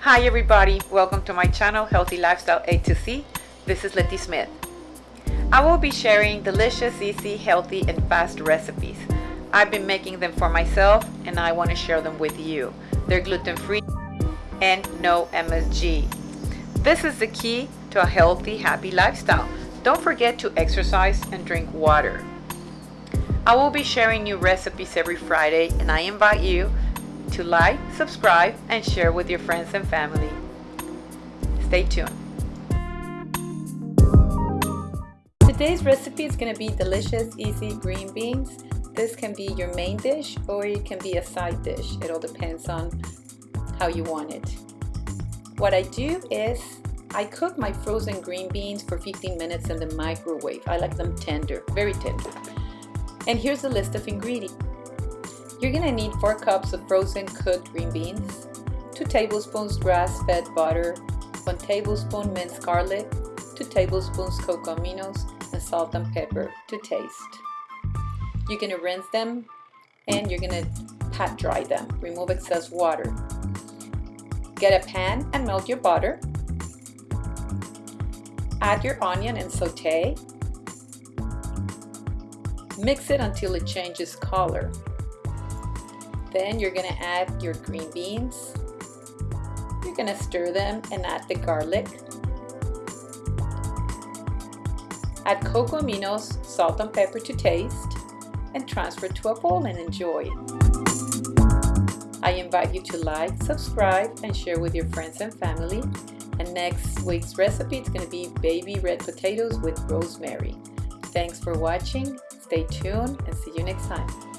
Hi everybody, welcome to my channel Healthy Lifestyle A to C. This is Letty Smith. I will be sharing delicious, easy, healthy, and fast recipes. I've been making them for myself and I want to share them with you. They're gluten-free and no MSG. This is the key to a healthy, happy lifestyle. Don't forget to exercise and drink water. I will be sharing new recipes every Friday and I invite you to like, subscribe, and share with your friends and family. Stay tuned. Today's recipe is going to be delicious, easy green beans. This can be your main dish or it can be a side dish. It all depends on how you want it. What I do is I cook my frozen green beans for 15 minutes in the microwave. I like them tender, very tender. And here's a list of ingredients. You're gonna need 4 cups of frozen cooked green beans, 2 tablespoons grass-fed butter, 1 tablespoon minced garlic, 2 tablespoons cocoa aminos, and salt and pepper to taste. You're gonna rinse them and you're gonna pat dry them. Remove excess water. Get a pan and melt your butter. Add your onion and saute. Mix it until it changes color. Then you're gonna add your green beans. You're gonna stir them and add the garlic. Add cocoa aminos, salt and pepper to taste, and transfer to a bowl and enjoy. I invite you to like, subscribe, and share with your friends and family. And next week's recipe is to be baby red potatoes with rosemary. Thanks for watching, stay tuned, and see you next time.